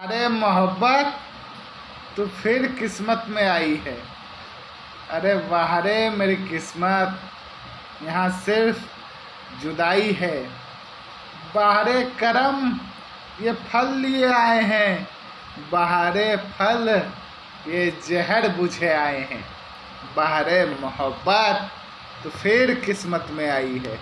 अरे मोहब्बत तो फिर किस्मत में आई है। अरे बाहर मेरी किस्मत, यहाँ सिर्फ़ जुदाई है। बाहर करम, ये फल लिए आए हैं। बहारे फल, ये जहर बुझे आए हैं। बहारे मोहब्बत तो फिर किस्मत में आई है।